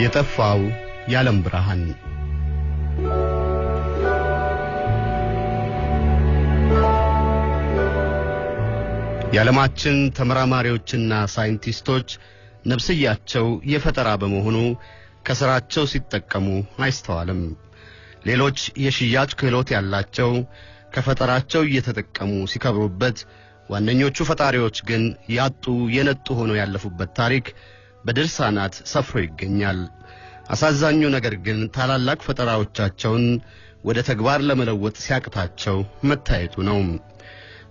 የጠፋው የዓለም ብርሃን የዓለማችን ተመራማሪዎችና ሳይንቲስቶች ነፍስያቸው የፈጠራ በመሆኑ ከሥራቸው ሲጠቀሙ አይስተዋልም። ሌሎች የሽያጭ ክህሎት ያላቸው ከፈጠራቸው እየተጠቀሙ ሲከብሩበት፣ ዋነኞቹ ፈጣሪዎች ግን ያጡ የነጡ ሆነው ያለፉበት ታሪክ በድርሳናት ሰፍሮ ይገኛል። አሳዛኙ ነገር ግን ታላላቅ ፈጠራዎቻቸውን ወደ ተግባር ለመለወጥ ሲያቅታቸው መታየቱ ነው።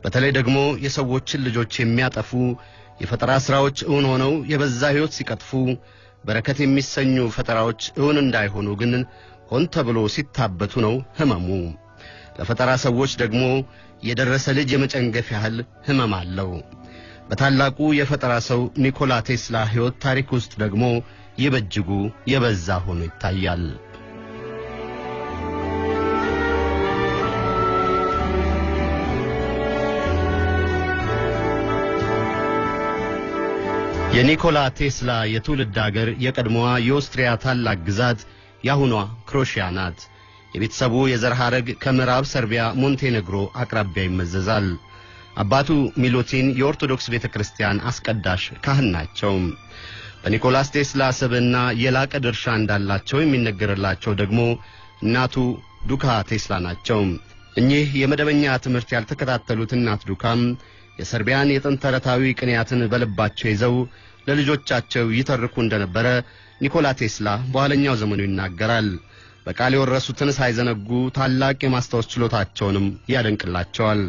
በተለይ ደግሞ የሰዎችን ልጆች የሚያጠፉ የፈጠራ ሥራዎች እውን ሆነው የበዛ ሕይወት ሲቀጥፉ በረከት የሚሰኙ ፈጠራዎች እውን እንዳይሆኑ ግን ሆን ተብሎ ሲታበቱ ነው ሕመሙ። ለፈጠራ ሰዎች ደግሞ የደረሰ ልጅ የመጨንገፍ ያህል ሕመም አለው። በታላቁ የፈጠራ ሰው ኒኮላ ቴስላ ሕይወት ታሪክ ውስጥ ደግሞ ይህ የበዛ ሆኖ ይታያል። የኒኮላ ቴስላ የትውልድ አገር የቀድሞዋ የኦስትሪያ ታላቅ ግዛት የአሁኗ ክሮሺያ ናት። የቤተሰቡ የዘር ሐረግ ከምዕራብ ሰርቢያ ሞንቴኔግሮ አቅራቢያ ይመዘዛል። አባቱ ሚሉቲን የኦርቶዶክስ ቤተ ክርስቲያን አስቀዳሽ ካህን ናቸው። በኒኮላስ ቴስላ ስብዕና የላቀ ድርሻ እንዳላቸው የሚነገርላቸው ደግሞ እናቱ ዱካ ቴስላ ናቸው። እኚህ የመደበኛ ትምህርት ያልተከታተሉት እናት ዱካም የሰርቢያን የጥንት ተረታዊ ቅንያትን በልባቸው ይዘው ለልጆቻቸው ይተርኩ እንደነበረ ኒኮላ ቴስላ በኋለኛው ዘመኑ ይናገራል። በቃል የወረሱትን ሳይዘነጉ ታላቅ የማስታወስ ችሎታቸውንም ያደንቅላቸዋል።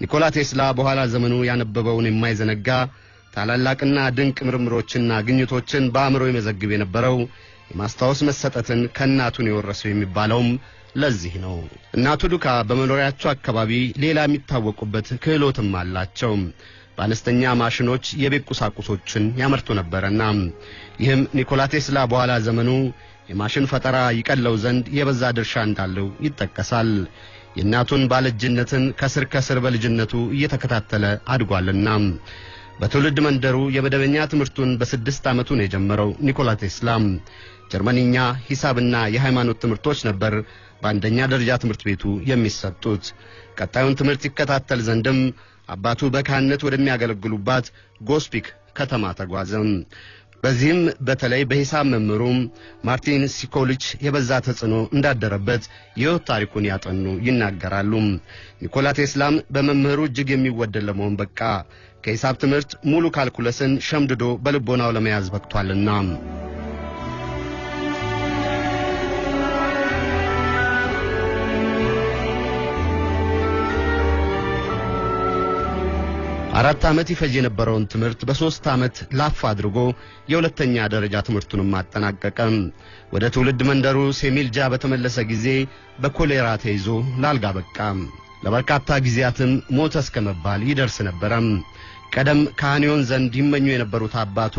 ኒኮላ ቴስላ በኋላ ዘመኑ ያነበበውን የማይዘነጋ ታላላቅና ድንቅ ምርምሮችና ግኝቶችን በአእምሮ የመዘግብ የነበረው የማስታወስ መሰጠትን ከእናቱን የወረሰው የሚባለውም ለዚህ ነው። እናቱ ዱካ በመኖሪያቸው አካባቢ ሌላ የሚታወቁበት ክህሎትም አላቸው። በአነስተኛ ማሽኖች የቤት ቁሳቁሶችን ያመርቱ ነበረና ይህም ኒኮላ ቴስላ በኋላ ዘመኑ የማሽን ፈጠራ ይቀለው ዘንድ የበዛ ድርሻ እንዳለው ይጠቀሳል። የእናቱን ባለእጅነትን ከስር ከስር በልጅነቱ እየተከታተለ አድጓልና በትውልድ መንደሩ የመደበኛ ትምህርቱን በስድስት ዓመቱ ነው የጀመረው። ኒኮላ ቴስላ ጀርመንኛ፣ ሂሳብና የሃይማኖት ትምህርቶች ነበር በአንደኛ ደረጃ ትምህርት ቤቱ የሚሰጡት። ቀጣዩን ትምህርት ይከታተል ዘንድም አባቱ በካህነት ወደሚያገለግሉባት ጎስፒክ ከተማ ተጓዘ። በዚህም በተለይ በሂሳብ መምህሩም ማርቲን ሲኮልች የበዛ ተጽዕኖ እንዳደረበት የሕይወት ታሪኩን ያጠኑ ይናገራሉ። ኒኮላ ቴስላም በመምህሩ እጅግ የሚወደድ ለመሆን በቃ። ከሂሳብ ትምህርት ሙሉ ካልኩለስን ሸምድዶ በልቦናው ለመያዝ በቅቷልና አራት ዓመት ይፈጅ የነበረውን ትምህርት በሦስት ዓመት ላፍ አድርጎ የሁለተኛ ደረጃ ትምህርቱንም አጠናቀቀ። ወደ ትውልድ መንደሩ ሴሚልጃ በተመለሰ ጊዜ በኮሌራ ተይዞ ላልጋ በቃ። ለበርካታ ጊዜያትም ሞተ እስከ መባል ይደርስ ነበረም። ቀደም ካህኒዮን ዘንድ ይመኙ የነበሩት አባቱ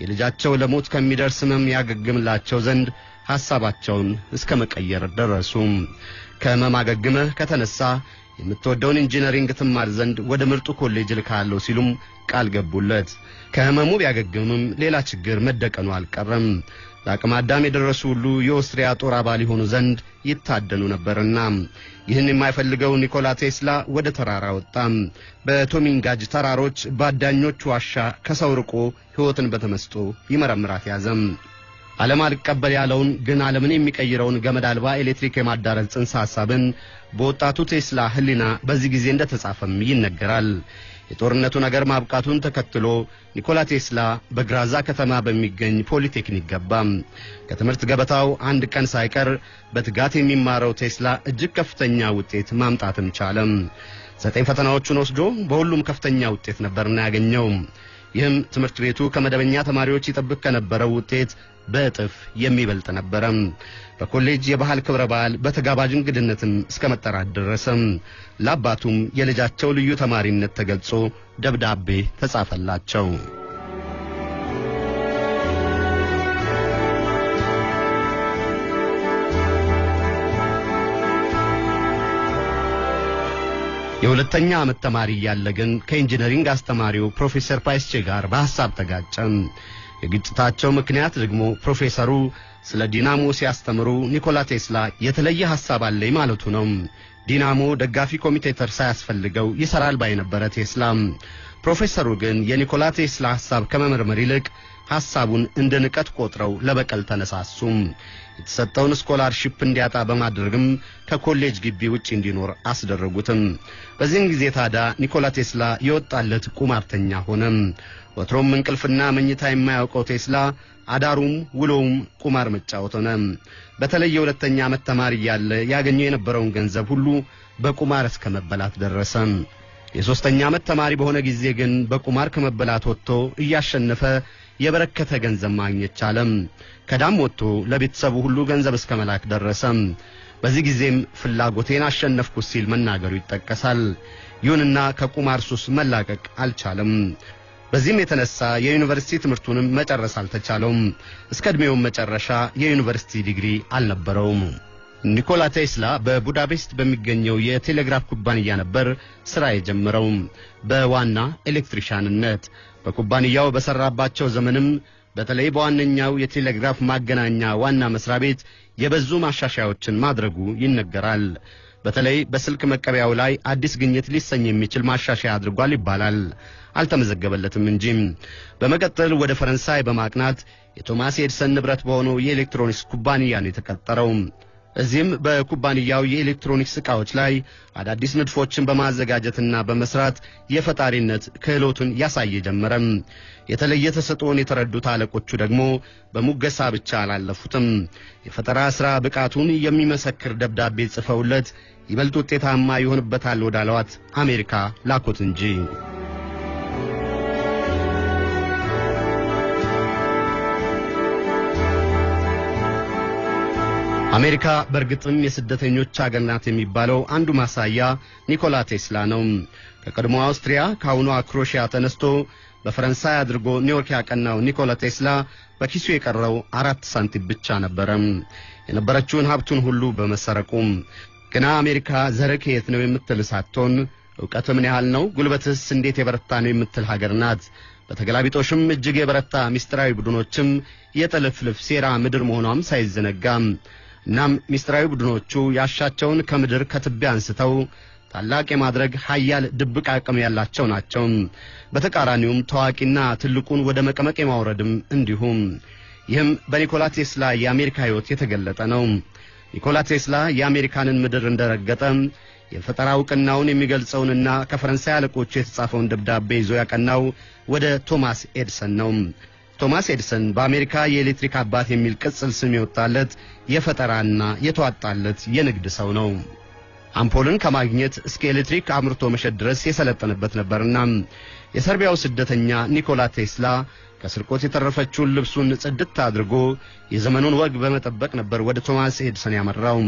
የልጃቸው ለሞት ከሚደርስ ሕመም ያገግምላቸው ዘንድ ሐሳባቸውን እስከ መቀየር ደረሱ። ከሕመም አገግመህ ከተነሳ የምትወደውን ኢንጂነሪንግ ትማር ዘንድ ወደ ምርጡ ኮሌጅ ልካለሁ ሲሉም ቃል ገቡለት። ከሕመሙ ቢያገግምም ሌላ ችግር መደቀኑ አልቀረም። ለአቅመ አዳም የደረሱ ሁሉ የኦስትሪያ ጦር አባል የሆኑ ዘንድ ይታደኑ ነበርና ይህን የማይፈልገው ኒኮላ ቴስላ ወደ ተራራ ወጣ። በቶሚንጋጅ ተራሮች በአዳኞች ዋሻ ከሰው ርቆ ሕይወትን በተመስጦ ይመረምራት ያዘም። ዓለም አልቀበል ያለውን ግን ዓለምን የሚቀይረውን ገመድ አልባ ኤሌክትሪክ የማዳረስ ጽንሰ ሐሳብን በወጣቱ ቴስላ ሕሊና በዚህ ጊዜ እንደተጻፈም ይነገራል። የጦርነቱ ነገር ማብቃቱን ተከትሎ ኒኮላ ቴስላ በግራዛ ከተማ በሚገኝ ፖሊቴክኒክ ገባ። ከትምህርት ገበታው አንድ ቀን ሳይቀር በትጋት የሚማረው ቴስላ እጅግ ከፍተኛ ውጤት ማምጣትም ቻለም። ዘጠኝ ፈተናዎቹን ወስዶ በሁሉም ከፍተኛ ውጤት ነበርና ያገኘው። ይህም ትምህርት ቤቱ ከመደበኛ ተማሪዎች ይጠብቅ ከነበረው ውጤት በእጥፍ የሚበልጥ ነበረ። በኮሌጅ የባህል ክብረ በዓል በተጋባዥ እንግድነትም እስከ መጠራት ደረሰም። ለአባቱም የልጃቸው ልዩ ተማሪነት ተገልጾ ደብዳቤ ተጻፈላቸው። የሁለተኛ ዓመት ተማሪ እያለ ግን ከኢንጂነሪንግ አስተማሪው ፕሮፌሰር ፓይስቼ ጋር በሐሳብ ተጋጨም። የግጭታቸው ምክንያት ደግሞ ፕሮፌሰሩ ስለ ዲናሞ ሲያስተምሩ ኒኮላ ቴስላ የተለየ ሐሳብ አለኝ ማለቱ ነው። ዲናሞ ደጋፊ commutator ሳያስፈልገው ይሰራል ባይ ነበረ ቴስላ። ፕሮፌሰሩ ግን የኒኮላ ቴስላ ሐሳብ ከመመርመር ይልቅ ሐሳቡን እንደ ንቀት ቆጥረው ለበቀል ተነሳሱ። የተሰጠውን ስኮላርሺፕ እንዲያጣ በማድረግም ከኮሌጅ ግቢ ውጭ እንዲኖር አስደረጉትም። በዚህም ጊዜ ታዲያ ኒኮላ ቴስላ የወጣለት ቁማርተኛ ሆነ። ወትሮም እንቅልፍና መኝታ የማያውቀው ቴስላ አዳሩም ውሎውም ቁማር መጫወት ሆነ። በተለይ የሁለተኛ ዓመት ተማሪ እያለ ያገኘው የነበረውን ገንዘብ ሁሉ በቁማር እስከ መበላት ደረሰ። የሦስተኛ ዓመት ተማሪ በሆነ ጊዜ ግን በቁማር ከመበላት ወጥቶ እያሸነፈ የበረከተ ገንዘብ ማግኘት ቻለም። ከዳም ወጥቶ ለቤተሰቡ ሁሉ ገንዘብ እስከ መላክ ደረሰ። በዚህ ጊዜም ፍላጎቴን አሸነፍኩት ሲል መናገሩ ይጠቀሳል። ይሁንና ከቁማር ሱስ መላቀቅ አልቻለም። በዚህም የተነሳ የዩኒቨርሲቲ ትምህርቱንም መጨረስ አልተቻለውም። እስከ ዕድሜውም መጨረሻ የዩኒቨርሲቲ ዲግሪ አልነበረውም። ኒኮላ ቴስላ በቡዳፔስት በሚገኘው የቴሌግራፍ ኩባንያ ነበር ሥራ የጀመረው በዋና ኤሌክትሪሻንነት። በኩባንያው በሠራባቸው ዘመንም በተለይ በዋነኛው የቴሌግራፍ ማገናኛ ዋና መስሪያ ቤት የበዙ ማሻሻያዎችን ማድረጉ ይነገራል። በተለይ በስልክ መቀበያው ላይ አዲስ ግኝት ሊሰኝ የሚችል ማሻሻያ አድርጓል ይባላል። አልተመዘገበለትም እንጂ። በመቀጠል ወደ ፈረንሳይ በማቅናት የቶማስ ኤድሰን ንብረት በሆነው የኤሌክትሮኒክስ ኩባንያ ነው የተቀጠረው። እዚህም በኩባንያው የኤሌክትሮኒክስ ዕቃዎች ላይ አዳዲስ ንድፎችን በማዘጋጀትና በመስራት የፈጣሪነት ክህሎቱን ያሳየ ጀመረም። የተለየ ተሰጥኦን የተረዱት አለቆቹ ደግሞ በሙገሳ ብቻ አላለፉትም። የፈጠራ ሥራ ብቃቱን የሚመሰክር ደብዳቤ ጽፈውለት ይበልጥ ውጤታማ ይሆንበታል ወዳለዋት አሜሪካ ላኩት እንጂ። አሜሪካ በእርግጥም የስደተኞች አገር ናት የሚባለው አንዱ ማሳያ ኒኮላ ቴስላ ነው። ከቀድሞ አውስትሪያ ከአሁኗ ክሮሺያ ተነስቶ በፈረንሳይ አድርጎ ኒውዮርክ ያቀናው ኒኮላ ቴስላ በኪሱ የቀረው አራት ሳንቲም ብቻ ነበረም የነበረችውን ሀብቱን ሁሉ በመሰረቁ። ግና አሜሪካ ዘርህ ከየት ነው የምትል ሳትሆን ዕውቀት ምን ያህል ነው፣ ጉልበትስ እንዴት የበረታ ነው የምትል ሀገር ናት። በተገላቢጦሽም እጅግ የበረታ ምስጢራዊ ቡድኖችም የጥልፍልፍ ሴራ ምድር መሆኗም ሳይዘነጋም እናም ምስጢራዊ ቡድኖቹ ያሻቸውን ከምድር ከትቢያ አንስተው ታላቅ የማድረግ ኃያል ድብቅ አቅም ያላቸው ናቸው። በተቃራኒውም ታዋቂና ትልቁን ወደ መቀመቅ የማውረድም እንዲሁም። ይህም በኒኮላ ቴስላ የአሜሪካ ሕይወት የተገለጠ ነው። ኒኮላ ቴስላ የአሜሪካንን ምድር እንደረገጠ የፈጠራ ዕውቅናውን የሚገልጸውንና ከፈረንሳይ አለቆቹ የተጻፈውን ደብዳቤ ይዞ ያቀናው ወደ ቶማስ ኤድሰን ነው። ቶማስ ኤድሰን በአሜሪካ የኤሌክትሪክ አባት የሚል ቅጽል ስም የወጣለት የፈጠራና የተዋጣለት የንግድ ሰው ነው። አምፖልን ከማግኘት እስከ ኤሌክትሪክ አምርቶ መሸጥ ድረስ የሰለጠነበት ነበርና የሰርቢያው ስደተኛ ኒኮላ ቴስላ ከስርቆት የተረፈችውን ልብሱን ጽድት አድርጎ የዘመኑን ወግ በመጠበቅ ነበር ወደ ቶማስ ኤድሰን ያመራው።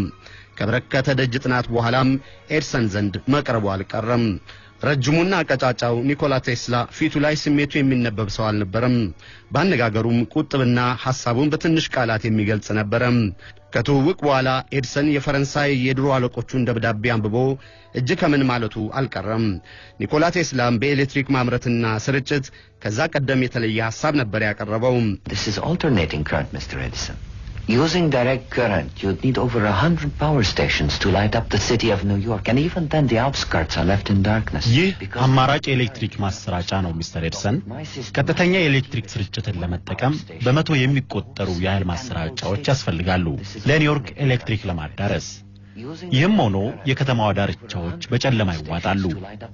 ከበረከተ ደጅ ጥናት በኋላም ኤድሰን ዘንድ መቅረቡ አልቀረም። ረጅሙና ቀጫጫው ኒኮላ ቴስላ ፊቱ ላይ ስሜቱ የሚነበብ ሰው አልነበረም። በአነጋገሩም ቁጥብና ሐሳቡን በትንሽ ቃላት የሚገልጽ ነበረም። ከትውውቅ በኋላ ኤድሰን የፈረንሳይ የድሮ አለቆቹን ደብዳቤ አንብቦ እጅ ከምን ማለቱ አልቀረም። ኒኮላ ቴስላም በኤሌክትሪክ ማምረትና ስርጭት ከዛ ቀደም የተለየ ሐሳብ ነበር ያቀረበው። Using direct current, you'd need over a hundred power stations to light up the city of New York, and even then the outskirts are left in darkness. ይህ አማራጭ የኤሌክትሪክ ማሰራጫ ነው ሚስተር ኤድሰን። ቀጥተኛ የኤሌክትሪክ ስርጭትን ለመጠቀም በመቶ የሚቆጠሩ የኃይል ማሰራጫዎች ያስፈልጋሉ ለኒውዮርክ ኤሌክትሪክ ለማዳረስ። ይህም ሆኖ የከተማዋ ዳርቻዎች በጨለማ ይዋጣሉ፣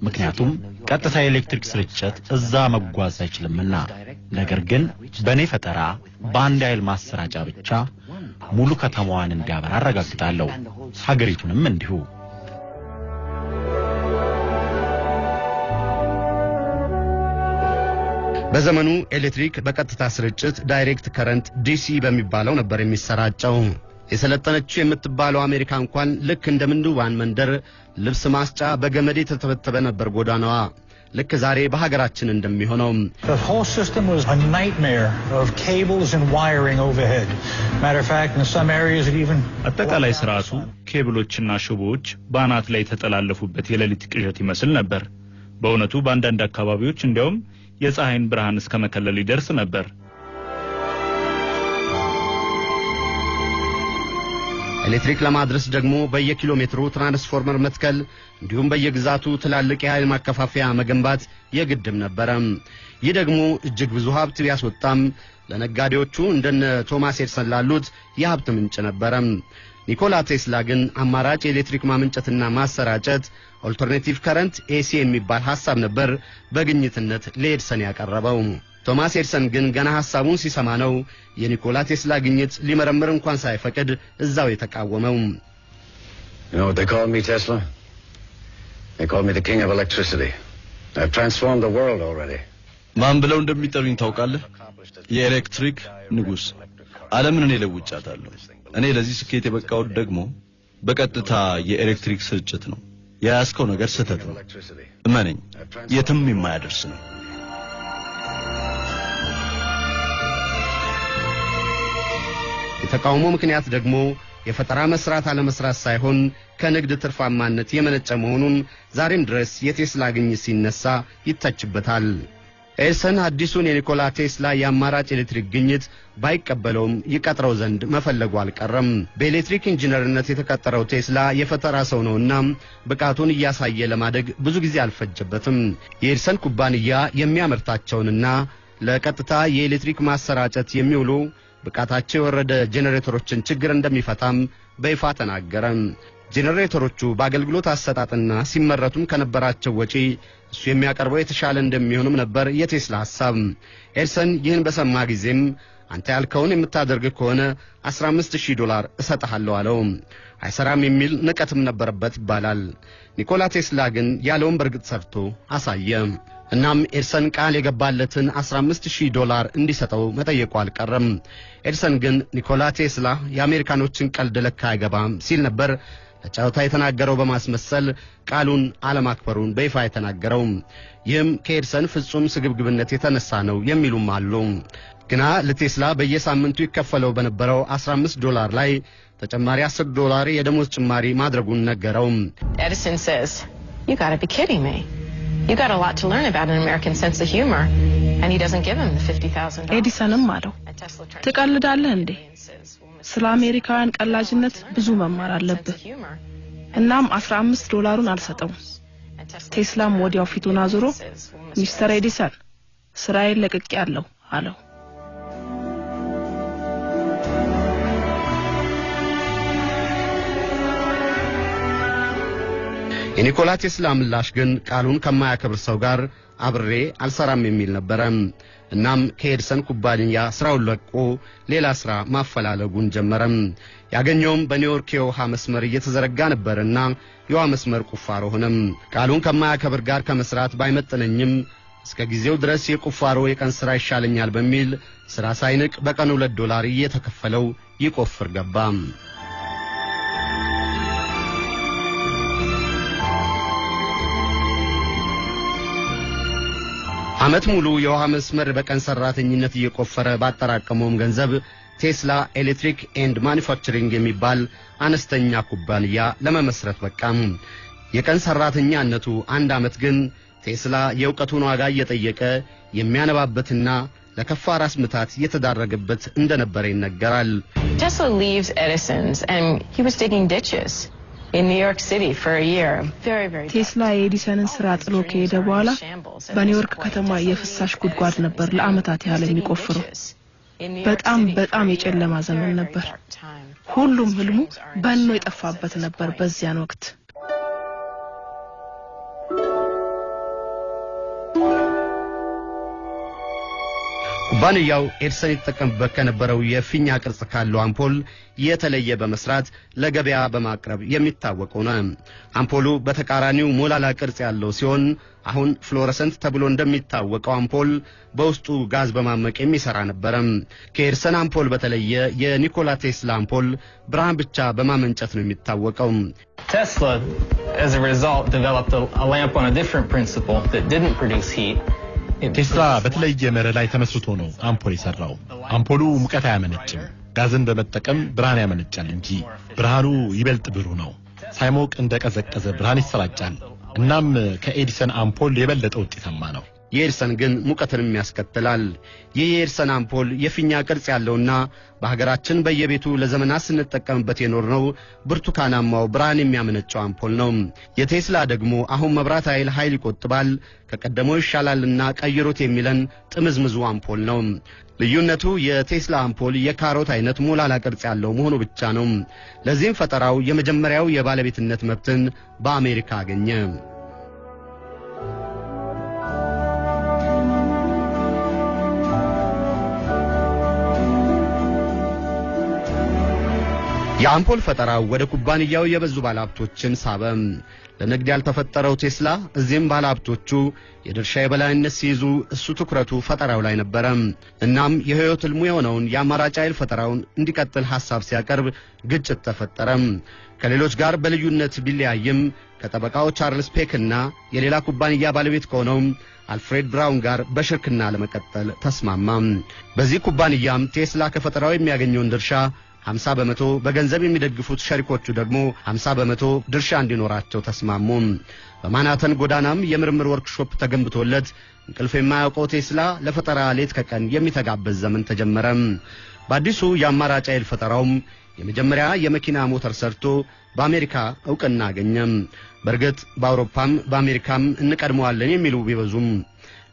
ምክንያቱም ቀጥታ የኤሌክትሪክ ስርጭት እዛ መጓዝ አይችልምና። ነገር ግን በእኔ ፈጠራ በአንድ ኃይል ማሰራጫ ብቻ ሙሉ ከተማዋን እንዲያበራ አረጋግጣለሁ፣ ሀገሪቱንም እንዲሁ። በዘመኑ ኤሌክትሪክ በቀጥታ ስርጭት direct current DC በሚባለው ነበር የሚሰራጨው። የሰለጠነችው የምትባለው አሜሪካ እንኳን ልክ እንደ ምንድዋን መንደር ልብስ ማስጫ በገመድ የተተበተበ ነበር ጎዳናዋ። ልክ ዛሬ በሀገራችን እንደሚሆነው The whole system was a nightmare of cables and wiring overhead. Matter of fact, in some areas it even አጠቃላይ ስርዓቱ ኬብሎችና ሽቦዎች በአናት ላይ የተጠላለፉበት የሌሊት ቅዠት ይመስል ነበር። በእውነቱ በአንዳንድ አካባቢዎች እንዲያውም የፀሐይን ብርሃን እስከ መከለል ይደርስ ነበር። ኤሌክትሪክ ለማድረስ ደግሞ በየኪሎ ሜትሩ ትራንስፎርመር መትከል እንዲሁም በየግዛቱ ትላልቅ የኃይል ማከፋፈያ መገንባት የግድም ነበረ። ይህ ደግሞ እጅግ ብዙ ሀብት ቢያስወጣም ለነጋዴዎቹ እንደነ ቶማስ ኤድሰን ላሉት የሀብት ምንጭ ነበረ። ኒኮላ ቴስላ ግን አማራጭ የኤሌክትሪክ ማመንጨትና ማሰራጨት alternative current AC የሚባል ሐሳብ ነበር በግኝትነት ለኤድሰን ያቀረበው። ቶማስ ኤድሰን ግን ገና ሐሳቡን ሲሰማ ነው የኒኮላ ቴስላ ግኝት ሊመረምር እንኳን ሳይፈቅድ እዛው የተቃወመው። You know what they call me, Tesla? They call me the king of electricity. I've transformed the world already. ማን ብለው እንደሚጠሩኝ ታውቃለህ? የኤሌክትሪክ ንጉሥ። ዓለምን እኔ ለውጫታለሁ። እኔ ለዚህ ስኬት የበቃሁት ደግሞ በቀጥታ የኤሌክትሪክ ስርጭት ነው። የያዝከው ነገር ስህተት ነው። እመነኝ፣ የትም የማያደርስ ነው። የተቃውሞ ምክንያት ደግሞ የፈጠራ መስራት አለመስራት ሳይሆን ከንግድ ትርፋማነት የመነጨ መሆኑን ዛሬም ድረስ የቴስላ ግኝት ሲነሳ ይተችበታል። ኤድሰን አዲሱን የኒኮላ ቴስላ የአማራጭ ኤሌክትሪክ ግኝት ባይቀበለውም ይቀጥረው ዘንድ መፈለጉ አልቀረም። በኤሌክትሪክ ኢንጂነርነት የተቀጠረው ቴስላ የፈጠራ ሰው ነውና ብቃቱን እያሳየ ለማደግ ብዙ ጊዜ አልፈጀበትም። የኤድሰን ኩባንያ የሚያመርታቸውንና ለቀጥታ የኤሌክትሪክ ማሰራጨት የሚውሉ ብቃታቸው የወረደ ጄኔሬተሮችን ችግር እንደሚፈታም በይፋ ተናገረ። ጄኔሬተሮቹ በአገልግሎት አሰጣጥና ሲመረቱም ከነበራቸው ወጪ እሱ የሚያቀርበው የተሻለ እንደሚሆንም ነበር የቴስላ ሐሳብ። ኤድሰን ይህን በሰማ ጊዜም አንተ ያልከውን የምታደርግ ከሆነ 15000 ዶላር እሰጥሃለሁ አለው። አይሰራም የሚል ንቀትም ነበረበት ይባላል። ኒኮላ ቴስላ ግን ያለውን በርግጥ ሰርቶ አሳየ። እናም ኤድሰን ቃል የገባለትን 15000 ዶላር እንዲሰጠው መጠየቁ አልቀረም። ኤድሰን ግን ኒኮላ ቴስላ የአሜሪካኖችን ቀልድ ለካ አይገባም ሲል ነበር ለጨዋታ የተናገረው በማስመሰል ቃሉን አለማክበሩን በይፋ የተናገረው። ይህም ከኤድሰን ፍጹም ስግብግብነት የተነሳ ነው የሚሉም አሉ። ግና ለቴስላ በየሳምንቱ ይከፈለው በነበረው 15 ዶላር ላይ ተጨማሪ 10 ዶላር የደሞዝ ጭማሪ ማድረጉን ነገረው። Edison says, You gotta be kidding. You got a lot to learn about an American sense of humor. And he doesn't give him the $50,000. ኤዲሰንም አለው ትቀልዳለህ እንዴ? ስለ አሜሪካውያን ቀላጅነት ብዙ መማር አለብህ።. እናም 15 ዶላሩን አልሰጠውም። ቴስላም ወዲያው ፊቱን አዙሮ. ሚስተር ኤዲሰን ስራዬን ለቅቄያለሁ አለው። የኒኮላ ቴስላ ምላሽ ግን ቃሉን ከማያከብር ሰው ጋር አብሬ አልሰራም የሚል ነበረ። እናም ከኤድሰን ኩባንያ ስራውን ለቆ ሌላ ስራ ማፈላለጉን ጀመረም። ያገኘውም በኒውዮርክ የውሃ መስመር እየተዘረጋ ነበርና የውሃ መስመር ቁፋሮ ሆነም። ቃሉን ከማያከብር ጋር ከመስራት ባይመጥነኝም እስከ ጊዜው ድረስ የቁፋሮ የቀን ስራ ይሻለኛል በሚል ስራ ሳይንቅ በቀን ሁለት ዶላር እየተከፈለው ይቆፍር ገባ። ዓመት ሙሉ የውሃ መስመር በቀን ሰራተኝነት እየቆፈረ ባጠራቀመውም ገንዘብ Tesla Electric and Manufacturing የሚባል አነስተኛ ኩባንያ ለመመስረት በቃም። የቀን ሰራተኛነቱ አንድ ዓመት ግን ቴስላ የእውቀቱን ዋጋ እየጠየቀ የሚያነባበትና ለከፋ ራስ ምታት የተዳረገበት እንደነበረ ይነገራል። Tesla leaves Edison's and ቴስላ የኤዲሰንን ስራ ጥሎ ከሄደ በኋላ በኒውዮርክ ከተማ የፍሳሽ ጉድጓድ ነበር ለዓመታት ያህል የሚቆፍረው። በጣም በጣም የጨለማ ዘመን ነበር። ሁሉም ህልሙ በኖ የጠፋበት ነበር በዚያን ወቅት። ኩባንያው ኤድሰን ይጠቀምበት ከነበረው የፊኛ ቅርጽ ካለው አምፖል የተለየ በመስራት ለገበያ በማቅረብ የሚታወቅ ሆነ። አምፖሉ በተቃራኒው ሞላላ ቅርጽ ያለው ሲሆን አሁን fluorescent ተብሎ እንደሚታወቀው አምፖል በውስጡ ጋዝ በማመቅ የሚሰራ ነበረ። ከኤድሰን አምፖል በተለየ የኒኮላ ቴስላ አምፖል ብርሃን ብቻ በማመንጨት ነው የሚታወቀው። Tesla, as a result, developed a lamp on a different principle that didn't produce heat. ቴስላ በተለየ መርህ ላይ ተመስርቶ ነው አምፖል የሰራው። አምፖሉ ሙቀት አያመነጭም፣ ጋዝን በመጠቀም ብርሃን ያመነጫል እንጂ ብርሃኑ ይበልጥ ብሩህ ነው። ሳይሞቅ እንደ ቀዘቀዘ ብርሃን ይሰራጫል። እናም ከኤዲሰን አምፖል የበለጠ ውጤታማ ነው። የኤድሰን ግን ሙቀትንም ያስከትላል። ይህ የኤድሰን አምፖል የፊኛ ቅርጽ ያለውና በሀገራችን በየቤቱ ለዘመናት ስንጠቀምበት የኖርነው ብርቱካናማው ብርሃን የሚያመነጨው አምፖል ነው። የቴስላ ደግሞ አሁን መብራት ኃይል ኃይል ይቆጥባል፣ ከቀደመው ይሻላልና ቀይሩት የሚለን ጥምዝምዙ አምፖል ነው። ልዩነቱ የቴስላ አምፖል የካሮት አይነት ሞላላ ቅርጽ ያለው መሆኑ ብቻ ነው። ለዚህም ፈጠራው የመጀመሪያው የባለቤትነት መብትን በአሜሪካ አገኘ። የአምፖል ፈጠራው ወደ ኩባንያው የበዙ ባለሀብቶችን ሳበ። ለንግድ ያልተፈጠረው ቴስላ እዚህም ባለሀብቶቹ የድርሻ የበላይነት ሲይዙ እሱ ትኩረቱ ፈጠራው ላይ ነበረ። እናም የሕይወት ሕልሙ የሆነውን የአማራጭ ኃይል ፈጠራውን እንዲቀጥል ሐሳብ ሲያቀርብ ግጭት ተፈጠረ። ከሌሎች ጋር በልዩነት ቢለያይም ከጠበቃው ቻርልስ ፔክና የሌላ ኩባንያ ባለቤት ከሆነው አልፍሬድ ብራውን ጋር በሽርክና ለመቀጠል ተስማማ። በዚህ ኩባንያም ቴስላ ከፈጠራው የሚያገኘውን ድርሻ 50 በመቶ በገንዘብ የሚደግፉት ሸሪኮቹ ደግሞ 50 በመቶ ድርሻ እንዲኖራቸው ተስማሙ። በማናተን ጎዳናም የምርምር ወርክሾፕ ተገንብቶለት እንቅልፍ የማያውቀው ቴስላ ለፈጠራ ሌት ከቀን የሚተጋበት ዘመን ተጀመረ። በአዲሱ የአማራጭ ኃይል ፈጠራውም የመጀመሪያ የመኪና ሞተር ሰርቶ በአሜሪካ ዕውቅና አገኘ። በእርግጥ በአውሮፓም በአሜሪካም እንቀድመዋለን የሚሉ ቢበዙም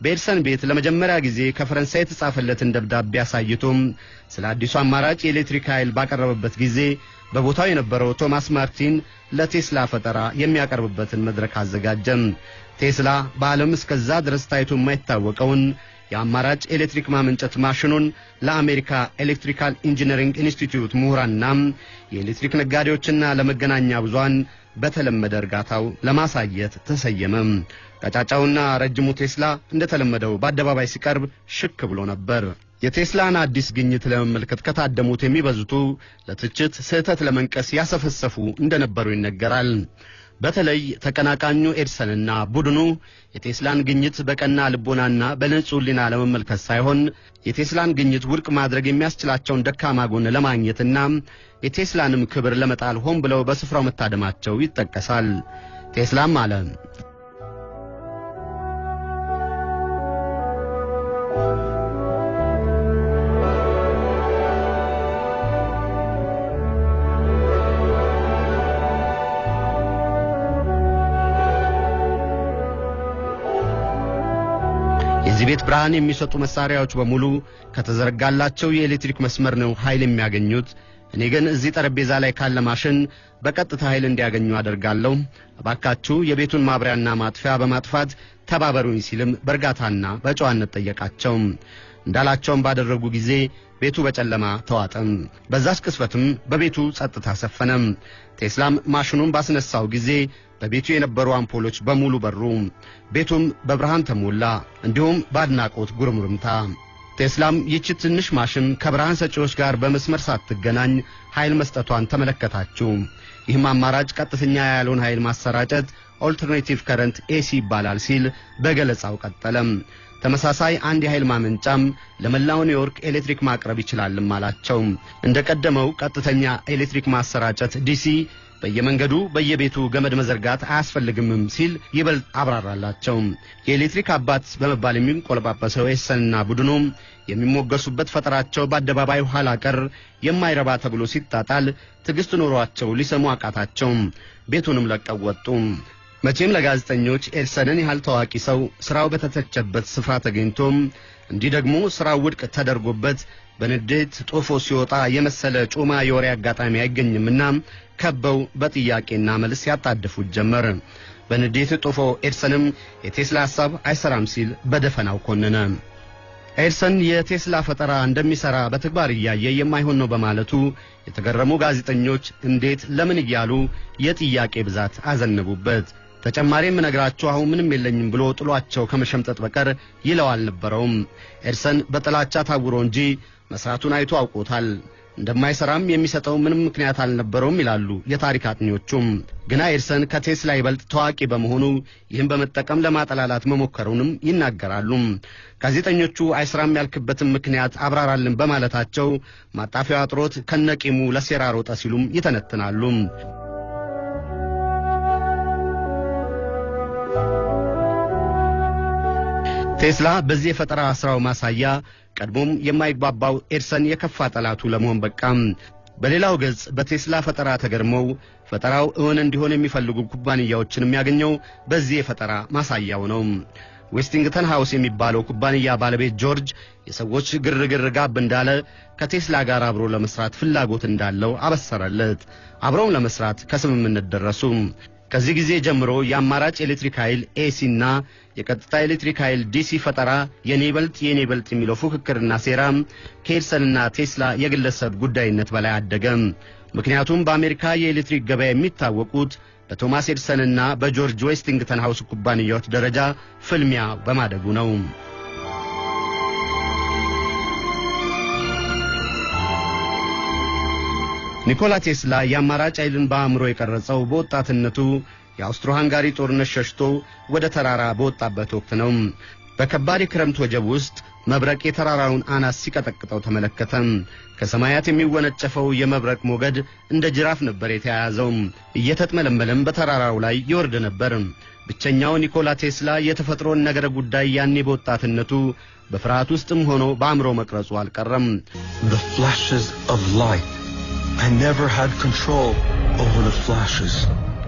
በኤድሰን ቤት ለመጀመሪያ ጊዜ ከፈረንሳይ የተጻፈለትን ደብዳቤ አሳይቶም ስለ አዲሱ አማራጭ የኤሌክትሪክ ኃይል ባቀረበበት ጊዜ በቦታው የነበረው ቶማስ ማርቲን ለቴስላ ፈጠራ የሚያቀርብበትን መድረክ አዘጋጀም። ቴስላ በዓለም እስከዛ ድረስ ታይቶ የማይታወቀውን የአማራጭ ኤሌክትሪክ ማመንጨት ማሽኑን ለአሜሪካ Electrical Engineering Institute ምሁራንና የኤሌክትሪክ ነጋዴዎችና ለመገናኛ ብዙሃን በተለመደ እርጋታው ለማሳየት ተሰየመ። ቀጫጫውና ረጅሙ ቴስላ እንደተለመደው በአደባባይ ሲቀርብ ሽክ ብሎ ነበር። የቴስላን አዲስ ግኝት ለመመልከት ከታደሙት የሚበዙቱ ለትችት ስህተት ለመንቀስ ያሰፈሰፉ እንደነበሩ ይነገራል። በተለይ ተቀናቃኙ ኤድሰንና ቡድኑ የቴስላን ግኝት በቀና ልቦናና በንጹህ ሕሊና ለመመልከት ሳይሆን የቴስላን ግኝት ውድቅ ማድረግ የሚያስችላቸውን ደካማ ጎን ለማግኘትና የቴስላንም ክብር ለመጣል ሆን ብለው በስፍራው መታደማቸው ይጠቀሳል። ቴስላም አለ የዚህ ቤት ብርሃን የሚሰጡ መሳሪያዎች በሙሉ ከተዘረጋላቸው የኤሌክትሪክ መስመር ነው ኃይል የሚያገኙት። እኔ ግን እዚህ ጠረጴዛ ላይ ካለ ማሽን በቀጥታ ኃይል እንዲያገኙ አደርጋለሁ። እባካችሁ የቤቱን ማብሪያና ማጥፊያ በማጥፋት ተባበሩኝ ሲልም በእርጋታና በጨዋነት ጠየቃቸው። እንዳላቸውም ባደረጉ ጊዜ ቤቱ በጨለማ ተዋጠም። በዛች ቅስፈትም በቤቱ ጸጥታ ሰፈነም። ቴስላም ማሽኑን ባስነሳው ጊዜ በቤቱ የነበሩ አምፖሎች በሙሉ በሩ። ቤቱም በብርሃን ተሞላ፣ እንዲሁም በአድናቆት ጉርምርምታ። ቴስላም ይቺ ትንሽ ማሽን ከብርሃን ሰጪዎች ጋር በመስመር ሳትገናኝ ኃይል መስጠቷን ተመለከታችሁ። ይህም አማራጭ ቀጥተኛ ያለውን ኃይል ማሰራጨት alternative current AC ይባላል ሲል በገለጻው ቀጠለም። ተመሳሳይ አንድ የኃይል ማመንጫም ለመላው ኒውዮርክ ኤሌክትሪክ ማቅረብ ይችላልም አላቸው። እንደ ቀደመው ቀጥተኛ ኤሌክትሪክ ማሰራጨት DC በየመንገዱ በየቤቱ ገመድ መዘርጋት አያስፈልግምም ሲል ይበልጥ አብራራላቸው። የኤሌክትሪክ አባት በመባል የሚንቆለጳጰሰው ኤሰንና ቡድኑ የሚሞገሱበት ፈጠራቸው በአደባባይ ኋላ ቀር የማይረባ ተብሎ ሲጣጣል ትዕግስት ኖሯቸው ሊሰሙ አቃታቸው። ቤቱንም ለቀው ወጡ። መቼም ለጋዜጠኞች ኤድሰንን ያህል ታዋቂ ሰው ስራው በተተቸበት ስፍራ ተገኝቶም እንዲህ ደግሞ ስራው ውድቅ ተደርጎበት በንዴት ጦፎ ሲወጣ የመሰለ ጮማ የወሬ አጋጣሚ አይገኝምና ከበው በጥያቄና መልስ ያጣድፉት ጀመር። በንዴት ጦፎ ኤድሰንም የቴስላ ሐሳብ አይሰራም ሲል በደፈናው ኮነነ። ኤድሰን የቴስላ ፈጠራ እንደሚሰራ በተግባር እያየ የማይሆን ነው በማለቱ የተገረሙ ጋዜጠኞች እንዴት፣ ለምን እያሉ የጥያቄ ብዛት አዘነቡበት። ተጨማሪ የምነግራችሁ አሁን ምንም የለኝም ብሎ ጥሏቸው ከመሸምጠጥ በቀር ይለው አልነበረውም። ኤድሰን በጥላቻ ታውሮ እንጂ መስራቱን አይቶ አውቆታል። እንደማይሰራም የሚሰጠው ምንም ምክንያት አልነበረውም ይላሉ የታሪክ አጥኚዎቹም። ግና ኤድሰን ከቴስላ ይበልጥ ታዋቂ በመሆኑ ይህን በመጠቀም ለማጠላላት መሞከሩንም ይናገራሉ። ጋዜጠኞቹ አይስራም ያልክበትን ምክንያት አብራራልን በማለታቸው ማጣፊያው አጥሮት ከነቂሙ ለሴራ ሮጠ ሲሉም ይተነትናሉ። ቴስላ በዚህ የፈጠራ ሥራው ማሳያ ቀድሞም የማይግባባው ኤድሰን የከፋ ጠላቱ ለመሆን በቃም። በሌላው ገጽ በቴስላ ፈጠራ ተገርመው ፈጠራው እውን እንዲሆን የሚፈልጉ ኩባንያዎችን የሚያገኘው በዚህ የፈጠራ ማሳያው ነው። ዌስቲንግተን ሃውስ የሚባለው ኩባንያ ባለቤት ጆርጅ የሰዎች ግርግር ጋብ እንዳለ ከቴስላ ጋር አብሮ ለመስራት ፍላጎት እንዳለው አበሰረለት። አብረውም ለመስራት ከስምምነት ደረሱ። ከዚህ ጊዜ ጀምሮ የአማራጭ ኤሌክትሪክ ኃይል AC እና የቀጥታ ኤሌክትሪክ ኃይል DC ፈጠራ የኔ ይበልጥ የሚለው ፉክክርና ሴራ ከኤድሰንና ቴስላ የግለሰብ ጉዳይነት በላይ አደገ። ምክንያቱም በአሜሪካ የኤሌክትሪክ ገበያ የሚታወቁት በቶማስ ኤድሰንና በጆርጅ ዌስቲንግተን ሃውስ ኩባንያዎች ደረጃ ፍልሚያ በማደጉ ነው። ኒኮላ ቴስላ የአማራጭ ኃይልን በአእምሮ የቀረጸው በወጣትነቱ የአውስትሮ ሃንጋሪ ጦርነት ሸሽቶ ወደ ተራራ በወጣበት ወቅት ነው። በከባድ የክረምት ወጀብ ውስጥ መብረቅ የተራራውን አናት ሲቀጠቅጠው ተመለከተ። ከሰማያት የሚወነጨፈው የመብረቅ ሞገድ እንደ ጅራፍ ነበር የተያያዘው። እየተጥመለመለም በተራራው ላይ ይወርድ ነበር። ብቸኛው ኒኮላ ቴስላ የተፈጥሮን ነገረ ጉዳይ ያኔ በወጣትነቱ በፍርሃት ውስጥም ሆኖ በአእምሮ መቅረጹ አልቀረም። The flashes of.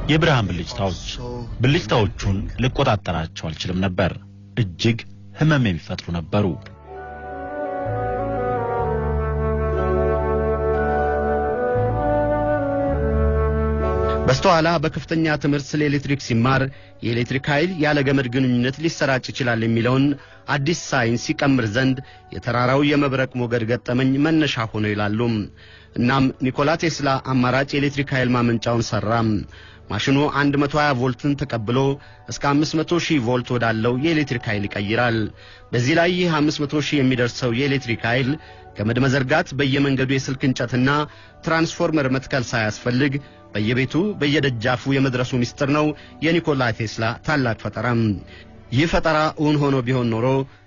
የብርሃን ብልጭታዎች ብልጭታዎቹን ልቆጣጠራቸው አልችልም ነበር። እጅግ ህመም የሚፈጥሩ ነበሩ። በስተኋላ በከፍተኛ ትምህርት ስለ ኤሌክትሪክ ሲማር የኤሌክትሪክ ኃይል ያለ ገመድ ግንኙነት ሊሰራጭ ይችላል የሚለውን አዲስ ሳይንስ ሲቀምር ዘንድ የተራራው የመብረቅ ሞገድ ገጠመኝ መነሻ ሆኗል ይላሉ። እናም ኒኮላ ቴስላ አማራጭ የኤሌክትሪክ ኃይል ማመንጫውን ሰራ። ማሽኑ 120 ቮልትን ተቀብሎ እስከ 500 ሺህ ቮልት ወዳለው የኤሌክትሪክ ኃይል ይቀይራል። በዚህ ላይ ይህ 500 ሺህ የሚደርሰው የኤሌክትሪክ ኃይል ገመድ መዘርጋት፣ በየመንገዱ የስልክ እንጨትና ትራንስፎርመር መትከል ሳያስፈልግ በየቤቱ በየደጃፉ የመድረሱ ምስጢር ነው የኒኮላ ቴስላ ታላቅ ፈጠራ። ይህ ፈጠራ እውን ሆኖ ቢሆን ኖሮ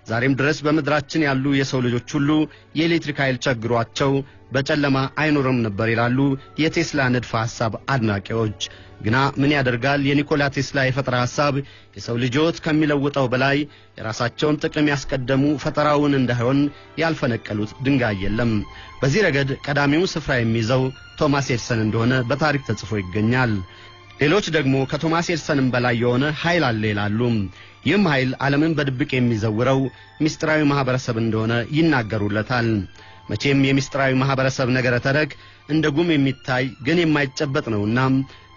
ዛሬም ድረስ በምድራችን ያሉ የሰው ልጆች ሁሉ የኤሌክትሪክ ኃይል ቸግሯቸው በጨለማ አይኖርም ነበር ይላሉ የቴስላ ንድፈ ሐሳብ አድናቂዎች። ግና ምን ያደርጋል የኒኮላ ቴስላ የፈጠራ ሐሳብ የሰው ልጆት ከሚለውጠው በላይ የራሳቸውን ጥቅም ያስቀደሙ ፈጠራውን እንዳይሆን ያልፈነቀሉት ድንጋይ የለም። በዚህ ረገድ ቀዳሚው ስፍራ የሚይዘው ቶማስ ኤድሰን እንደሆነ በታሪክ ተጽፎ ይገኛል። ሌሎች ደግሞ ከቶማስ ኤድሰንም በላይ የሆነ ኃይል አለ ይላሉ። ይህም ኃይል ዓለምን በድብቅ የሚዘውረው ምስጢራዊ ማኅበረሰብ እንደሆነ ይናገሩለታል። መቼም የምስጢራዊ ማኅበረሰብ ነገረ ተረክ እንደ ጉም የሚታይ ግን የማይጨበጥ ነውና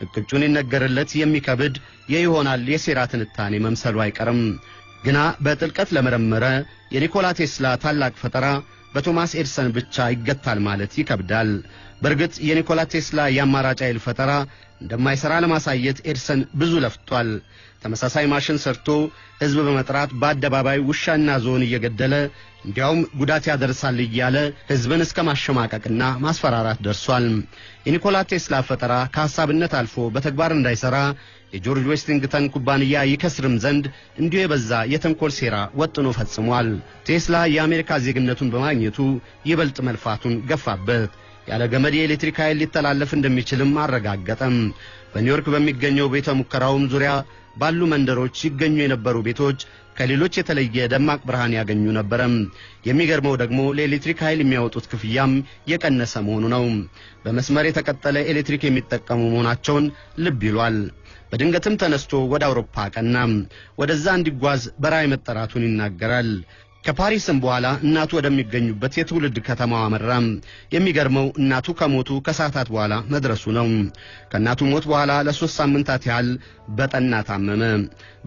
እቅጩን ይነገርለት የሚከብድ የይሆናል የሴራ ትንታኔ መምሰሉ አይቀርም። ግና በጥልቀት ለመረመረ የኒኮላ ቴስላ ታላቅ ፈጠራ በቶማስ ኤድሰን ብቻ ይገታል ማለት ይከብዳል። በእርግጥ የኒኮላ ቴስላ የአማራጭ ኃይል ፈጠራ እንደማይሠራ ለማሳየት ኤድሰን ብዙ ለፍቷል። ተመሳሳይ ማሽን ሰርቶ ሕዝብ በመጥራት በአደባባይ ውሻና ዝሆን እየገደለ እንዲያውም ጉዳት ያደርሳል እያለ ሕዝብን እስከ ማሸማቀቅና ማስፈራራት ደርሷል። የኒኮላ ቴስላ ፈጠራ ከሐሳብነት አልፎ በተግባር እንዳይሠራ የጆርጅ ዌስቲንግተን ኩባንያ ይከስርም ዘንድ እንዲሁ የበዛ የተንኰል ሴራ ወጥኖ ፈጽሟል። ቴስላ የአሜሪካ ዜግነቱን በማግኘቱ ይበልጥ መልፋቱን ገፋበት። ያለ ገመድ የኤሌክትሪክ ኃይል ሊተላለፍ እንደሚችልም አረጋገጠም። በኒውዮርክ በሚገኘው ቤተ ሙከራውም ዙሪያ ባሉ መንደሮች ሲገኙ የነበሩ ቤቶች ከሌሎች የተለየ ደማቅ ብርሃን ያገኙ ነበረም። የሚገርመው ደግሞ ለኤሌክትሪክ ኃይል የሚያወጡት ክፍያም የቀነሰ መሆኑ ነው። በመስመር የተቀጠለ ኤሌክትሪክ የሚጠቀሙ መሆናቸውን ልብ ይሏል። በድንገትም ተነስቶ ወደ አውሮፓ ቀና። ወደዛ እንዲጓዝ በራእይ መጠራቱን ይናገራል። ከፓሪስም በኋላ እናቱ ወደሚገኙበት የትውልድ ከተማዋ አመራ። የሚገርመው እናቱ ከሞቱ ከሰዓታት በኋላ መድረሱ ነው። ከእናቱ ሞት በኋላ ለሶስት ሳምንታት ያህል በጠና ታመመ።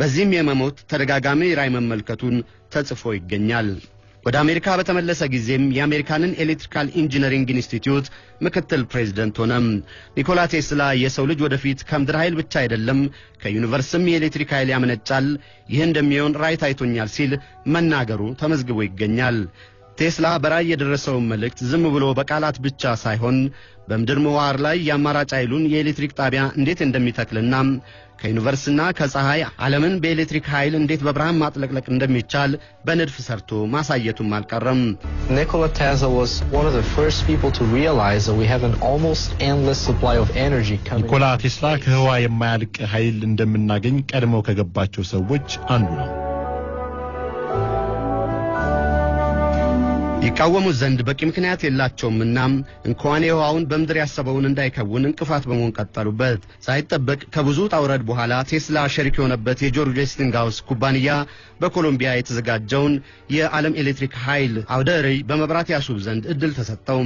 በዚህም የመሞት ተደጋጋሚ ራእይ መመልከቱን ተጽፎ ይገኛል። ወደ አሜሪካ በተመለሰ ጊዜም የአሜሪካንን electrical engineering ኢንስቲትዩት ምክትል ፕሬዝደንት ሆነ። ኒኮላ ቴስላ የሰው ልጅ ወደፊት ከምድር ኃይል ብቻ አይደለም ከዩኒቨርስም የኤሌክትሪክ ኃይል ያመነጫል፣ ይህ እንደሚሆን ራእይ ታይቶኛል ሲል መናገሩ ተመዝግቦ ይገኛል። ቴስላ በራእይ የደረሰውን መልእክት ዝም ብሎ በቃላት ብቻ ሳይሆን በምድር ምህዋር ላይ የአማራጭ ኃይሉን የኤሌክትሪክ ጣቢያ እንዴት እንደሚተክልና ከዩኒቨርስና ከፀሐይ ዓለምን በኤሌክትሪክ ኃይል እንዴት በብርሃን ማጥለቅለቅ እንደሚቻል በንድፍ ሰርቶ ማሳየቱም አልቀረም። Nikola Tesla was one of the first people to realize that we have an almost endless supply of energy coming. ኒኮላ ቴስላ ከህዋ የማያልቅ ኃይል እንደምናገኝ ቀድመው ከገባቸው ሰዎች አንዱ ነው። ይቃወሙት ዘንድ በቂ ምክንያት የላቸውምና እንኳን የውሃውን በምድር ያሰበውን እንዳይከውን እንቅፋት በመሆን ቀጠሉበት። ሳይጠበቅ ከብዙ ውጣውረድ በኋላ ቴስላ ሸሪክ የሆነበት የጆርጅ ዌስቲንግሃውስ ኩባንያ በኮሎምቢያ የተዘጋጀውን የዓለም ኤሌክትሪክ ኃይል አውደ ርዕይ በመብራት ያስውብ ዘንድ እድል ተሰጠው።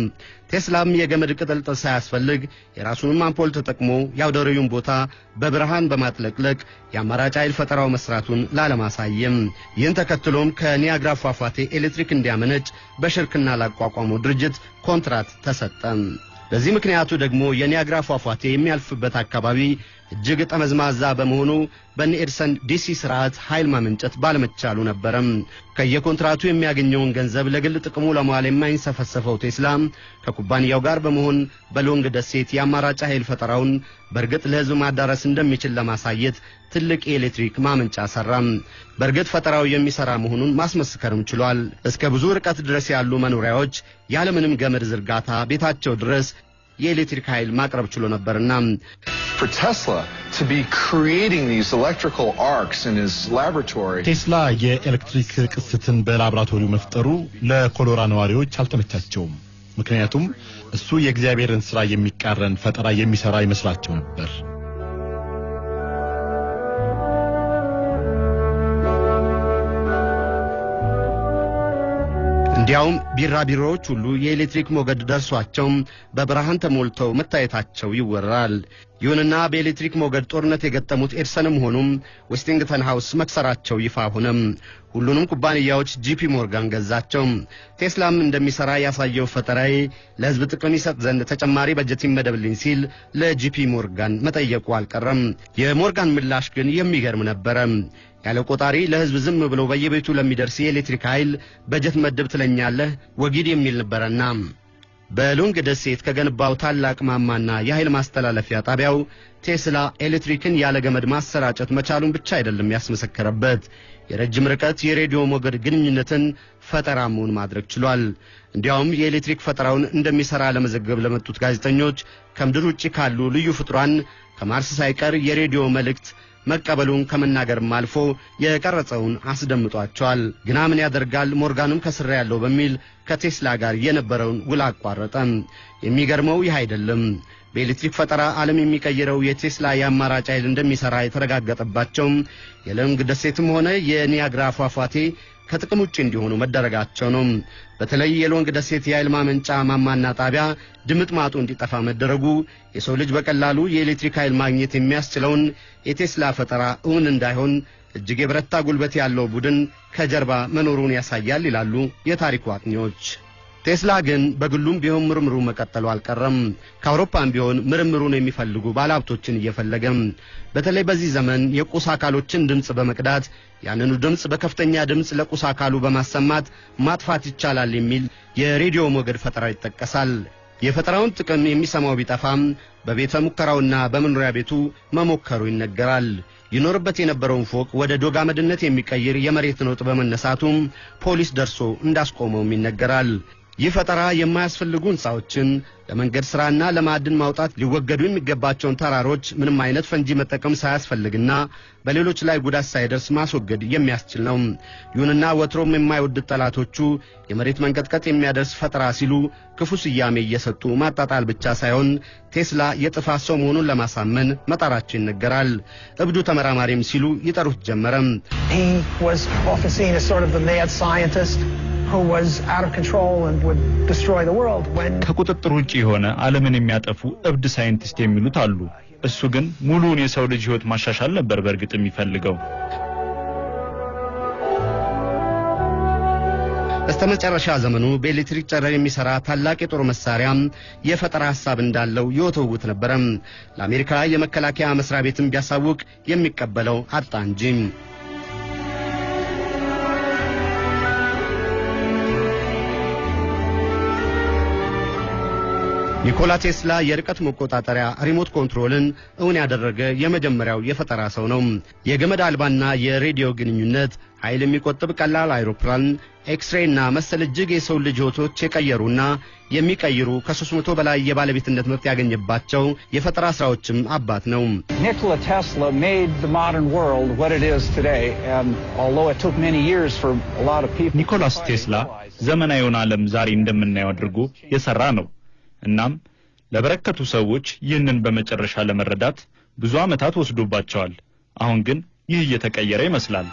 ቴስላም የገመድ ቅጥልጥል ሳያስፈልግ የራሱንም አምፖል ተጠቅሞ የአውደ ርዕዩን ቦታ በብርሃን በማጥለቅለቅ የአማራጭ ኃይል ፈጠራው መስራቱን ላለማሳየም ይህን ተከትሎም ከኒያግራ ፏፏቴ ኤሌክትሪክ እንዲያመነጭ በሽርክና ላቋቋመው ድርጅት ኮንትራት ተሰጠ። ለዚህ ምክንያቱ ደግሞ የኒያግራ ፏፏቴ የሚያልፍበት አካባቢ እጅግ ጠመዝማዛ በመሆኑ በነ ኤድሰን ዲሲ ስርዓት ኃይል ማመንጨት ባለመቻሉ ነበረም። ከየኮንትራቱ የሚያገኘውን ገንዘብ ለግል ጥቅሙ ለመዋል የማይንሰፈሰፈው ቴስላ ከኩባንያው ጋር በመሆን በሎንግ ደሴት የአማራጭ ኃይል ፈጠራውን በእርግጥ ለሕዝብ ማዳረስ እንደሚችል ለማሳየት ትልቅ የኤሌክትሪክ ማመንጫ ሰራም። በእርግጥ ፈጠራው የሚሰራ መሆኑን ማስመስከርም ችሏል። እስከ ብዙ ርቀት ድረስ ያሉ መኖሪያዎች ያለምንም ገመድ ዝርጋታ ቤታቸው ድረስ የኤሌክትሪክ ኃይል ማቅረብ ችሎ ነበርና ቴስላ የኤሌክትሪክ ቅስትን በላቦራቶሪው መፍጠሩ ለኮሎራዶ ነዋሪዎች አልተመቻቸውም። ምክንያቱም እሱ የእግዚአብሔርን ሥራ የሚቃረን ፈጠራ የሚሠራ ይመስላቸው ነበር። እንዲያውም ቢራቢሮዎች ሁሉ የኤሌክትሪክ ሞገድ ደርሷቸው በብርሃን ተሞልተው መታየታቸው ይወራል። ይሁንና በኤሌክትሪክ ሞገድ ጦርነት የገጠሙት ኤዲሰንም ሆነም ዌስቲንግሃውስ መክሰራቸው ይፋ ሆነም። ሁሉንም ኩባንያዎች ጄፒ ሞርጋን ገዛቸው። ቴስላም እንደሚሰራ ያሳየው ፈጠራዬ ለሕዝብ ጥቅም ይሰጥ ዘንድ ተጨማሪ በጀት ይመደብልኝ ሲል ለጄፒ ሞርጋን መጠየቁ አልቀረም። የሞርጋን ምላሽ ግን የሚገርም ነበረ። ያለ ቆጣሪ ለሕዝብ ዝም ብሎ በየቤቱ ለሚደርስ የኤሌክትሪክ ኃይል በጀት መድብ ትለኛለህ ወግድ የሚል ነበረና በሎንግ ደሴት ከገነባው ታላቅ ማማና የኃይል ማስተላለፊያ ጣቢያው ቴስላ ኤሌክትሪክን ያለ ገመድ ማሰራጨት መቻሉን ብቻ አይደለም ያስመሰከረበት፣ የረጅም ርቀት የሬዲዮ ሞገድ ግንኙነትን ፈጠራ መሆን ማድረግ ችሏል። እንዲያውም የኤሌክትሪክ ፈጠራውን እንደሚሠራ ለመዘገብ ለመጡት ጋዜጠኞች ከምድር ውጭ ካሉ ልዩ ፍጡራን ከማርስ ሳይቀር የሬዲዮ መልእክት መቀበሉን ከመናገርም አልፎ የቀረጸውን አስደምጧቸዋል። ግና ምን ያደርጋል ሞርጋንም ከስራ ያለው በሚል ከቴስላ ጋር የነበረውን ውል አቋረጠ። የሚገርመው ይህ አይደለም። በኤሌክትሪክ ፈጠራ ዓለም የሚቀይረው የቴስላ የአማራጭ ኃይል እንደሚሠራ የተረጋገጠባቸው የሎንግ ደሴትም ሆነ የኒያግራ ፏፏቴ ከጥቅም ውጭ እንዲሆኑ መደረጋቸው ነው። በተለይ የሎንግ ደሴት የኃይል ማመንጫ ማማና ጣቢያ ድምጥ ማጡ እንዲጠፋ መደረጉ የሰው ልጅ በቀላሉ የኤሌክትሪክ ኃይል ማግኘት የሚያስችለውን የቴስላ ፈጠራ እውን እንዳይሆን እጅግ የበረታ ጉልበት ያለው ቡድን ከጀርባ መኖሩን ያሳያል ይላሉ የታሪኩ አጥኚዎች። ቴስላ ግን በግሉም ቢሆን ምርምሩ መቀጠሉ አልቀረም። ከአውሮፓም ቢሆን ምርምሩን የሚፈልጉ ባለሀብቶችን እየፈለገም በተለይ በዚህ ዘመን የቁስ አካሎችን ድምፅ በመቅዳት ያንኑ ድምፅ በከፍተኛ ድምፅ ለቁስ አካሉ በማሰማት ማጥፋት ይቻላል የሚል የሬዲዮ ሞገድ ፈጠራ ይጠቀሳል። የፈጠራውን ጥቅም የሚሰማው ቢጠፋም በቤተ ሙከራውና በመኖሪያ ቤቱ መሞከሩ ይነገራል። ይኖርበት የነበረውን ፎቅ ወደ ዶግ አመድነት የሚቀይር የመሬት ነውጥ በመነሳቱም ፖሊስ ደርሶ እንዳስቆመውም ይነገራል። ይህ ፈጠራ የማያስፈልጉ ሕንፃዎችን ለመንገድ ሥራና ለማዕድን ማውጣት ሊወገዱ የሚገባቸውን ተራሮች ምንም አይነት ፈንጂ መጠቀም ሳያስፈልግና በሌሎች ላይ ጉዳት ሳይደርስ ማስወገድ የሚያስችል ነው። ይሁንና ወትሮም የማይወዱት ጠላቶቹ የመሬት መንቀጥቀጥ የሚያደርስ ፈጠራ ሲሉ ክፉ ስያሜ እየሰጡ ማጣጣል ብቻ ሳይሆን ቴስላ የጥፋት ሰው መሆኑን ለማሳመን መጣራቸው ይነገራል። እብዱ ተመራማሪም ሲሉ ይጠሩት ጀመረም። He was often seen as sort of the mad scientist who was out of control and would destroy the world when ከቁጥጥር ውጭ የሆነ ዓለምን የሚያጠፉ እብድ ሳይንቲስት የሚሉት አሉ። እሱ ግን ሙሉውን የሰው ልጅ ሕይወት ማሻሻል ነበር በእርግጥ የሚፈልገው። በስተመጨረሻ ዘመኑ በኤሌክትሪክ ጨረር የሚሰራ ታላቅ የጦር መሳሪያ የፈጠራ ሐሳብ እንዳለው ይወተውት ነበረም። ለአሜሪካ የመከላከያ መስሪያ ቤትም ቢያሳውቅ የሚቀበለው አጣ እንጂ። ኒኮላ ቴስላ የርቀት መቆጣጠሪያ remote control ን እውን ያደረገ የመጀመሪያው የፈጠራ ሰው ነው። የገመድ አልባና የሬዲዮ ግንኙነት፣ ኃይል የሚቆጥብ ቀላል አይሮፕላን፣ ኤክስሬይ እና መሰል እጅግ የሰው ልጅ ሕይወቶች የቀየሩና የሚቀይሩ ከ300 በላይ የባለቤትነት መብት ያገኘባቸው የፈጠራ ስራዎችም አባት ነው። Nikola Tesla made the modern world what it is today, and although it took many years for a lot of people. ኒኮላ ቴስላ ዘመናዊውን ዓለም ዛሬ እንደምናየው አድርጎ የሰራ ነው። እናም ለበረከቱ ሰዎች ይህንን በመጨረሻ ለመረዳት ብዙ ዓመታት ወስዶባቸዋል። አሁን ግን ይህ እየተቀየረ ይመስላል።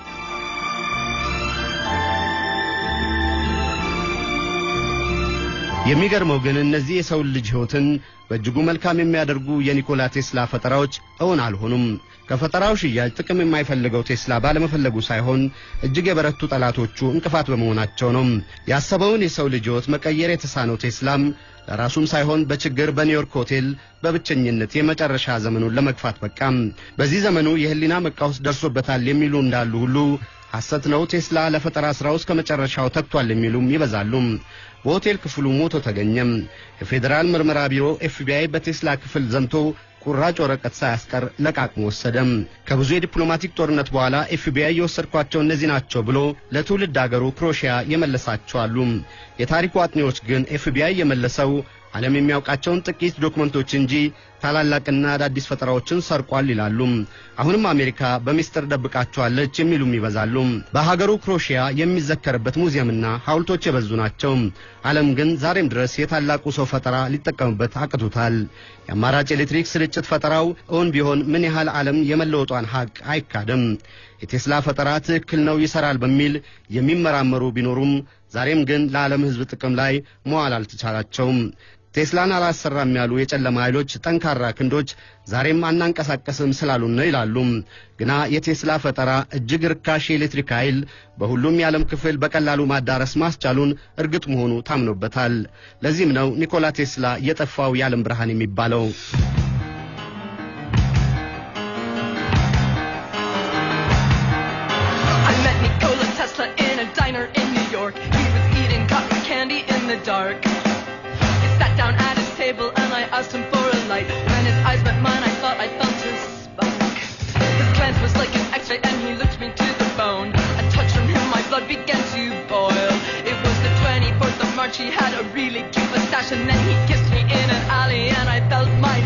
የሚገርመው ግን እነዚህ የሰው ልጅ ሕይወትን በእጅጉ መልካም የሚያደርጉ የኒኮላ ቴስላ ፈጠራዎች እውን አልሆኑም። ከፈጠራው ሽያጭ ጥቅም የማይፈልገው ቴስላ ባለመፈለጉ ሳይሆን እጅግ የበረቱ ጠላቶቹ እንቅፋት በመሆናቸው ነው። ያሰበውን የሰው ልጅ ሕይወት መቀየር የተሳነው ቴስላም ለራሱም ሳይሆን በችግር በኒውዮርክ ሆቴል በብቸኝነት የመጨረሻ ዘመኑን ለመግፋት በቃም። በዚህ ዘመኑ የህሊና መቃወስ ደርሶበታል የሚሉ እንዳሉ ሁሉ ሐሰት ነው፣ ቴስላ ለፈጠራ ሥራው እስከ መጨረሻው ተግቷል የሚሉም ይበዛሉ። በሆቴል ክፍሉ ሞቶ ተገኘም። የፌዴራል ምርመራ ቢሮ ኤፍቢአይ በቴስላ ክፍል ዘምቶ ቁራጭ ወረቀት ሳያስቀር ለቃቅሞ ወሰደም። ከብዙ የዲፕሎማቲክ ጦርነት በኋላ ኤፍቢአይ የወሰድኳቸው እነዚህ ናቸው ብሎ ለትውልድ አገሩ ክሮሺያ የመለሳቸው አሉ። የታሪኩ አጥኚዎች ግን ኤፍቢአይ የመለሰው ዓለም የሚያውቃቸውን ጥቂት ዶክመንቶች እንጂ ታላላቅና አዳዲስ ፈጠራዎችን ሰርቋል ይላሉ። አሁንም አሜሪካ በሚስጥር ደብቃቸዋለች የሚሉም ይበዛሉ። በሀገሩ ክሮሺያ የሚዘከርበት ሙዚየምና ሐውልቶች የበዙ ናቸው። ዓለም ግን ዛሬም ድረስ የታላቁ ሰው ፈጠራ ሊጠቀምበት አቅቶታል። የአማራጭ ኤሌክትሪክ ስርጭት ፈጠራው እውን ቢሆን ምን ያህል ዓለም የመለወጧን ሐቅ አይካድም። የቴስላ ፈጠራ ትክክል ነው፣ ይሰራል በሚል የሚመራመሩ ቢኖሩም ዛሬም ግን ለዓለም ሕዝብ ጥቅም ላይ መዋል አልተቻላቸውም። ቴስላን አላሰራም ያሉ የጨለማ ኃይሎች ጠንካራ ክንዶች ዛሬም አናንቀሳቀስም ስላሉን ነው ይላሉ። ግና የቴስላ ፈጠራ እጅግ ርካሽ የኤሌክትሪክ ኃይል በሁሉም የዓለም ክፍል በቀላሉ ማዳረስ ማስቻሉን እርግጥ መሆኑ ታምኖበታል። ለዚህም ነው ኒኮላ ቴስላ የጠፋው የዓለም ብርሃን የሚባለው። was like an X-ray and he looked me to the bone. A touch from him, my blood began to boil. It was the 24th of March. He had a really cute mustache and then he kissed me in an alley and I felt my